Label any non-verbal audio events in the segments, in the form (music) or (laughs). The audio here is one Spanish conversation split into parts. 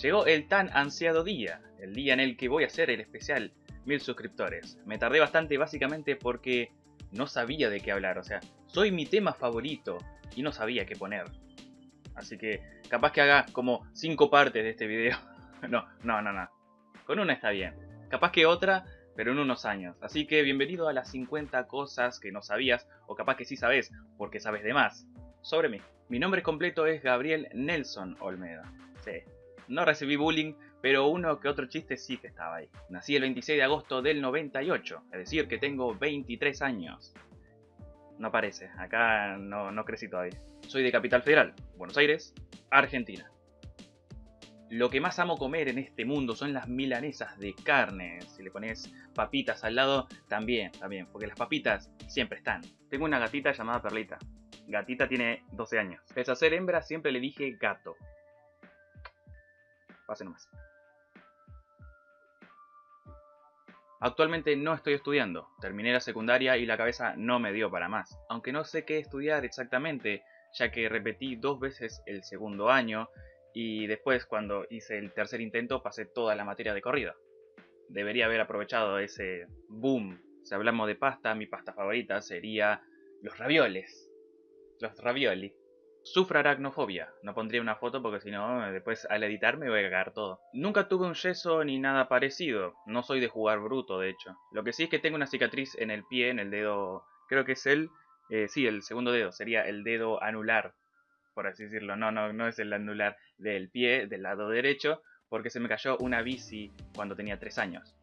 Llegó el tan ansiado día, el día en el que voy a hacer el especial mil suscriptores. Me tardé bastante básicamente porque no sabía de qué hablar, o sea, soy mi tema favorito y no sabía qué poner. Así que capaz que haga como 5 partes de este video. (laughs) no, no, no, no. Con una está bien. Capaz que otra, pero en unos años. Así que bienvenido a las 50 cosas que no sabías, o capaz que sí sabes, porque sabes de más, sobre mí. Mi nombre completo es Gabriel Nelson Olmeda. Sí, no recibí bullying, pero uno que otro chiste sí que estaba ahí. Nací el 26 de agosto del 98, es decir que tengo 23 años. No parece, acá no, no crecí todavía. Soy de Capital Federal, Buenos Aires, Argentina. Lo que más amo comer en este mundo son las milanesas de carne. Si le pones papitas al lado, también, también, porque las papitas siempre están. Tengo una gatita llamada Perlita. Gatita tiene 12 años. Pese a ser hembra, siempre le dije gato. Pase nomás. Actualmente no estoy estudiando, terminé la secundaria y la cabeza no me dio para más, aunque no sé qué estudiar exactamente, ya que repetí dos veces el segundo año y después cuando hice el tercer intento pasé toda la materia de corrida. Debería haber aprovechado ese boom. Si hablamos de pasta, mi pasta favorita sería los ravioles. Los ravioli. Sufro aracnofobia. No pondría una foto porque si no, después al editar me voy a cagar todo. Nunca tuve un yeso ni nada parecido. No soy de jugar bruto, de hecho. Lo que sí es que tengo una cicatriz en el pie, en el dedo... Creo que es el... Eh, sí, el segundo dedo. Sería el dedo anular, por así decirlo. No, no, no es el anular del pie, del lado derecho, porque se me cayó una bici cuando tenía 3 años.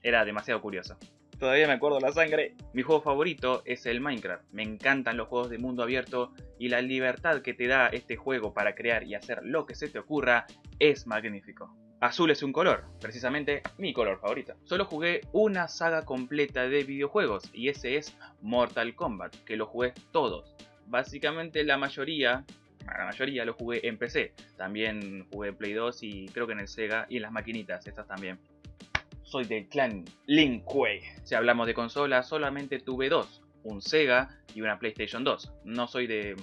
Era demasiado curioso. Todavía me acuerdo la sangre. Mi juego favorito es el Minecraft. Me encantan los juegos de mundo abierto y la libertad que te da este juego para crear y hacer lo que se te ocurra es magnífico. Azul es un color, precisamente mi color favorito. Solo jugué una saga completa de videojuegos y ese es Mortal Kombat, que lo jugué todos. Básicamente la mayoría, la mayoría lo jugué en PC. También jugué en Play 2 y creo que en el Sega y en las maquinitas, estas también soy del clan Lin Kuei. Si hablamos de consolas, solamente tuve dos, un Sega y una PlayStation 2. No soy de,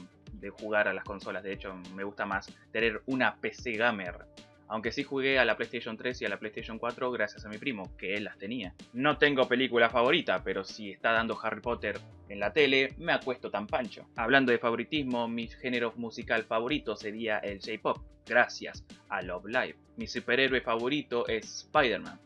jugar a las consolas, de hecho me gusta más tener una PC gamer. Aunque sí jugué a la PlayStation 3 y a la PlayStation 4 gracias a mi primo, que él las tenía. No tengo película favorita, pero si está dando Harry Potter en la tele, me acuesto tan pancho. Hablando de favoritismo, mi género musical favorito sería el J-Pop, gracias a Love Live. Mi superhéroe favorito es Spider-Man.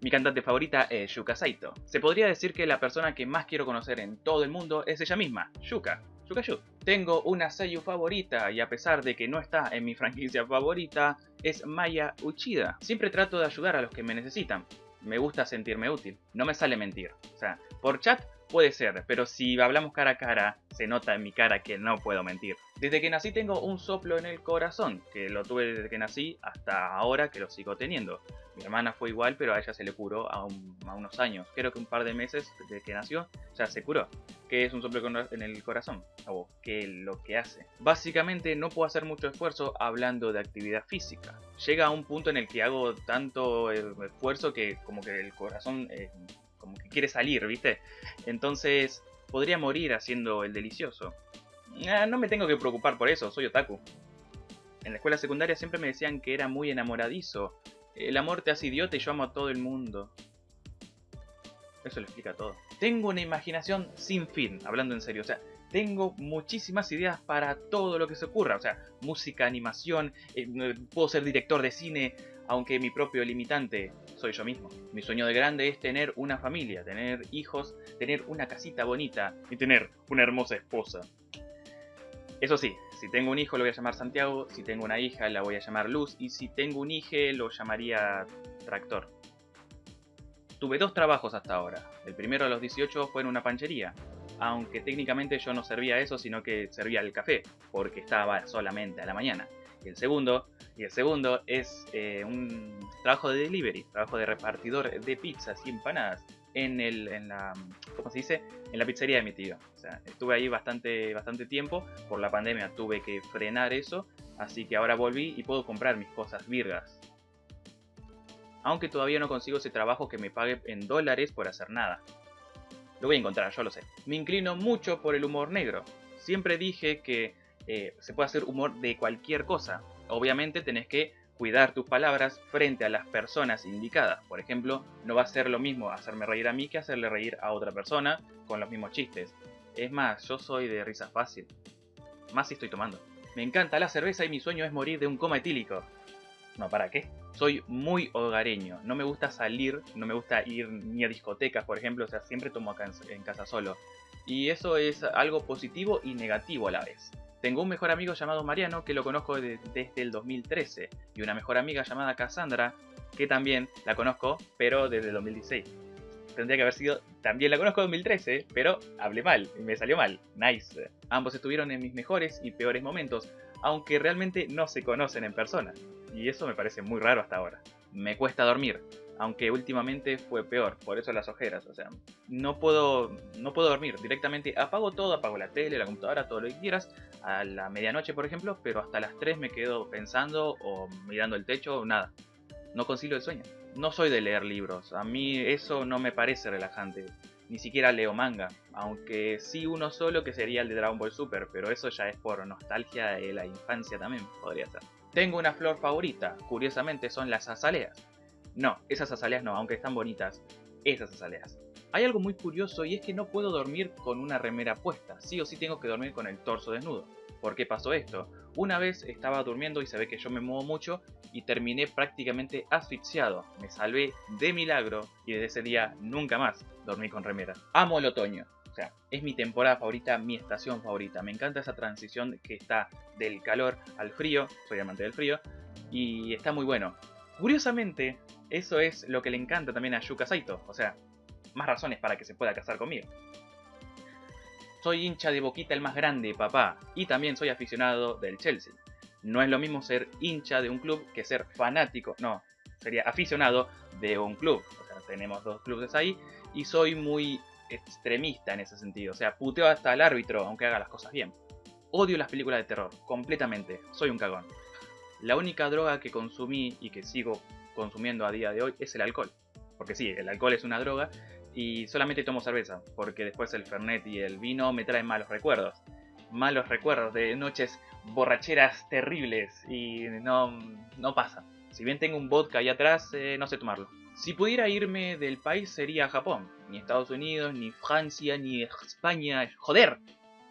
Mi cantante favorita es Yuka Saito. Se podría decir que la persona que más quiero conocer en todo el mundo es ella misma, Yuka. Yuka Yu. Tengo una seiyuu favorita y a pesar de que no está en mi franquicia favorita, es Maya Uchida. Siempre trato de ayudar a los que me necesitan. Me gusta sentirme útil. No me sale mentir. O sea, por chat puede ser, pero si hablamos cara a cara, se nota en mi cara que no puedo mentir. Desde que nací tengo un soplo en el corazón, que lo tuve desde que nací hasta ahora que lo sigo teniendo. Mi hermana fue igual, pero a ella se le curó a, unos años. Creo que un par de meses desde que nació ya se curó. ¿Qué es un soplo en el corazón? O qué es lo que hace. Básicamente no puedo hacer mucho esfuerzo hablando de actividad física. Llega a un punto en el que hago tanto esfuerzo que como que el corazón eh, como que quiere salir, ¿viste? Entonces podría morir haciendo el delicioso. Ah, no me tengo que preocupar por eso, soy otaku. En la escuela secundaria siempre me decían que era muy enamoradizo el amor te hace idiota y yo amo a todo el mundo. Eso lo explica todo. Tengo una imaginación sin fin, hablando en serio. O sea, tengo muchísimas ideas para todo lo que se ocurra. O sea, música, animación, eh, puedo ser director de cine, aunque mi propio limitante soy yo mismo. Mi sueño de grande es tener una familia, tener hijos, tener una casita bonita y tener una hermosa esposa. Eso sí, si tengo un hijo lo voy a llamar Santiago, si tengo una hija la voy a llamar Luz y si tengo un hijo lo llamaría Tractor. Tuve dos trabajos hasta ahora. El primero a los 18 fue en una panchería, aunque técnicamente yo no servía eso sino que servía el café, porque estaba solamente a la mañana. Y el segundo, y el segundo es eh, un trabajo de delivery, trabajo de repartidor de pizzas y empanadas en, el, en la, ¿cómo se dice? En la pizzería de mi tío. Estuve ahí bastante, bastante tiempo, por la pandemia tuve que frenar eso, así que ahora volví y puedo comprar mis cosas virgas. Aunque todavía no consigo ese trabajo que me pague en dólares por hacer nada. Lo voy a encontrar, yo lo sé. Me inclino mucho por el humor negro. Siempre dije que eh, se puede hacer humor de cualquier cosa. Obviamente tenés que cuidar tus palabras frente a las personas indicadas. Por ejemplo, no va a ser lo mismo hacerme reír a mí que hacerle reír a otra persona con los mismos chistes. Es más, yo soy de risa fácil. Más si estoy tomando. Me encanta la cerveza y mi sueño es morir de un coma etílico. No, ¿para qué? Soy muy hogareño. No me gusta salir, no me gusta ir ni a discotecas, por ejemplo. O sea, siempre tomo acá en casa solo. Y eso es algo positivo y negativo a la vez. Tengo un mejor amigo llamado Mariano que lo conozco desde el 2013 y una mejor amiga llamada Cassandra que también la conozco pero desde el 2016. Tendría que haber sido, también la conozco en 2013, pero hablé mal, y me salió mal. Nice. Ambos estuvieron en mis mejores y peores momentos, aunque realmente no se conocen en persona. Y eso me parece muy raro hasta ahora. Me cuesta dormir, aunque últimamente fue peor, por eso las ojeras, o sea, no puedo, no puedo dormir, directamente apago todo, apago la tele, la computadora, todo lo que quieras, a la medianoche por ejemplo, pero hasta las 3 me quedo pensando o mirando el techo o nada, no consigo el sueño. No soy de leer libros, a mí eso no me parece relajante, ni siquiera leo manga, aunque sí uno solo que sería el de Dragon Ball Super, pero eso ya es por nostalgia de la infancia también, podría ser. Tengo una flor favorita, curiosamente son las azaleas. No, esas azaleas no, aunque están bonitas. Esas azaleas. Hay algo muy curioso y es que no puedo dormir con una remera puesta. Sí o sí tengo que dormir con el torso desnudo. ¿Por qué pasó esto? Una vez estaba durmiendo y se ve que yo me muevo mucho y terminé prácticamente asfixiado. Me salvé de milagro y desde ese día nunca más dormí con remera. Amo el otoño. O sea, es mi temporada favorita, mi estación favorita. Me encanta esa transición que está del calor al frío. Soy amante del frío. Y está muy bueno. Curiosamente, eso es lo que le encanta también a Yuka Saito, o sea, más razones para que se pueda casar conmigo. Soy hincha de Boquita el más grande, papá, y también soy aficionado del Chelsea. No es lo mismo ser hincha de un club que ser fanático, no, sería aficionado de un club. O sea, tenemos dos clubes ahí y soy muy extremista en ese sentido. O sea, puteo hasta al árbitro, aunque haga las cosas bien. Odio las películas de terror, completamente. Soy un cagón. La única droga que consumí y que sigo consumiendo a día de hoy es el alcohol. Porque sí, el alcohol es una droga y solamente tomo cerveza, porque después el fernet y el vino me traen malos recuerdos. Malos recuerdos de noches borracheras terribles y no, no pasa. Si bien tengo un vodka ahí atrás, eh, no sé tomarlo. Si pudiera irme del país sería Japón. Ni Estados Unidos, ni Francia, ni España. ¡Joder!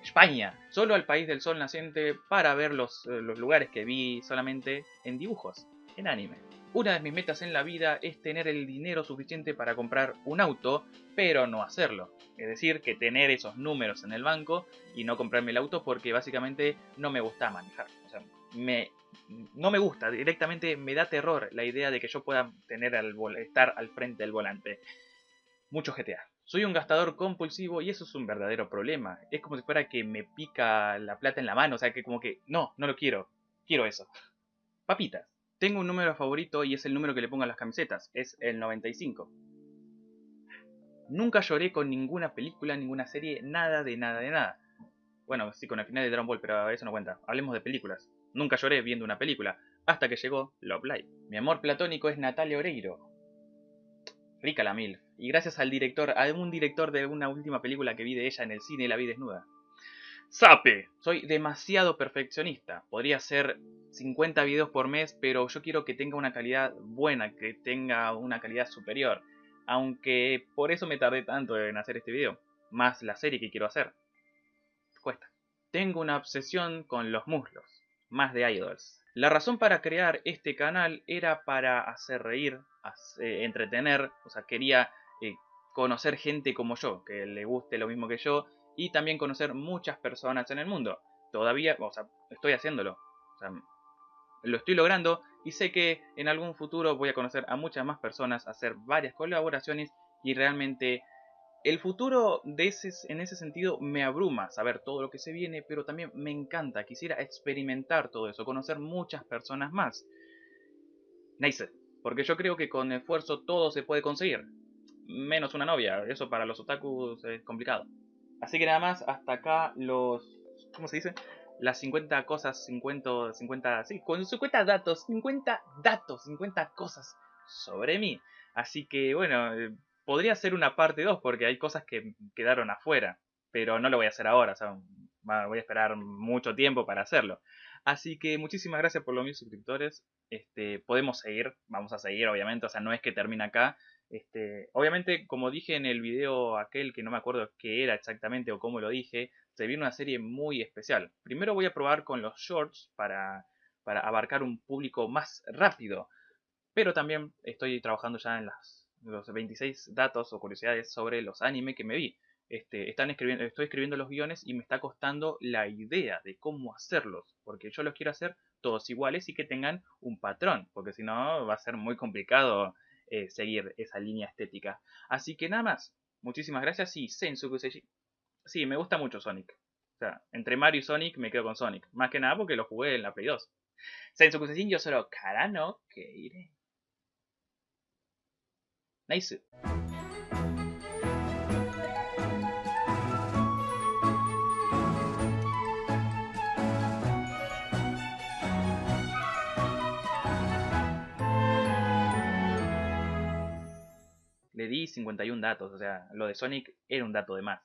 España. Solo al país del sol naciente para ver los, eh, los lugares que vi solamente en dibujos, en anime. Una de mis metas en la vida es tener el dinero suficiente para comprar un auto, pero no hacerlo. Es decir, que tener esos números en el banco y no comprarme el auto porque básicamente no me gusta manejar. O sea, me, no me gusta, directamente me da terror la idea de que yo pueda tener al, estar al frente del volante. Mucho GTA. Soy un gastador compulsivo y eso es un verdadero problema. Es como si fuera que me pica la plata en la mano, o sea que como que no, no lo quiero. Quiero eso. Papitas. Tengo un número favorito y es el número que le pongo a las camisetas, es el 95. Nunca lloré con ninguna película, ninguna serie, nada de nada de nada. Bueno, sí, con el final de Dragon Ball, pero eso no cuenta. Hablemos de películas. Nunca lloré viendo una película, hasta que llegó Love Live. Mi amor platónico es Natalia Oreiro. Rica la mil. Y gracias al director, a un director de una última película que vi de ella en el cine, la vi desnuda. ¡Sape! Soy demasiado perfeccionista. Podría ser 50 videos por mes, pero yo quiero que tenga una calidad buena, que tenga una calidad superior. Aunque por eso me tardé tanto en hacer este video. Más la serie que quiero hacer. Cuesta. Tengo una obsesión con los muslos. Más de idols. La razón para crear este canal era para hacer reír, entretener. O sea, quería eh, conocer gente como yo, que le guste lo mismo que yo. Y también conocer muchas personas en el mundo. Todavía, o sea, estoy haciéndolo. Lo estoy logrando y sé que en algún futuro voy a conocer a muchas más personas, hacer varias colaboraciones y realmente el futuro de ese, en ese sentido me abruma saber todo lo que se viene, pero también me encanta, quisiera experimentar todo eso, conocer muchas personas más. Nice, porque yo creo que con esfuerzo todo se puede conseguir, menos una novia, eso para los otakus es complicado. Así que nada más, hasta acá los... ¿Cómo se dice? las 50 cosas, 50, 50, sí, con 50 datos, 50 datos, 50 cosas sobre mí. Así que bueno, eh, podría ser una parte 2 porque hay cosas que quedaron afuera, pero no lo voy a hacer ahora, o sea, voy a esperar mucho tiempo para hacerlo. Así que muchísimas gracias por los mil suscriptores. Este, podemos seguir, vamos a seguir obviamente, o sea, no es que termine acá. Este, obviamente, como dije en el video aquel que no me acuerdo qué era exactamente o cómo lo dije, se viene una serie muy especial. Primero voy a probar con los shorts para, para abarcar un público más rápido. Pero también estoy trabajando ya en las, los 26 datos o curiosidades sobre los anime que me vi. Este, están escribiendo, estoy escribiendo los guiones y me está costando la idea de cómo hacerlos, porque yo los quiero hacer todos iguales y que tengan un patrón, porque si no va a ser muy complicado eh, seguir esa línea estética. Así que nada más, muchísimas gracias y Sensu Sí, me gusta mucho Sonic. O sea, entre Mario y Sonic me quedo con Sonic. Más que nada porque lo jugué en la Play 2. Sensu yo solo Karano que iré. Nice. Le di 51 datos, o sea, lo de Sonic era un dato de más.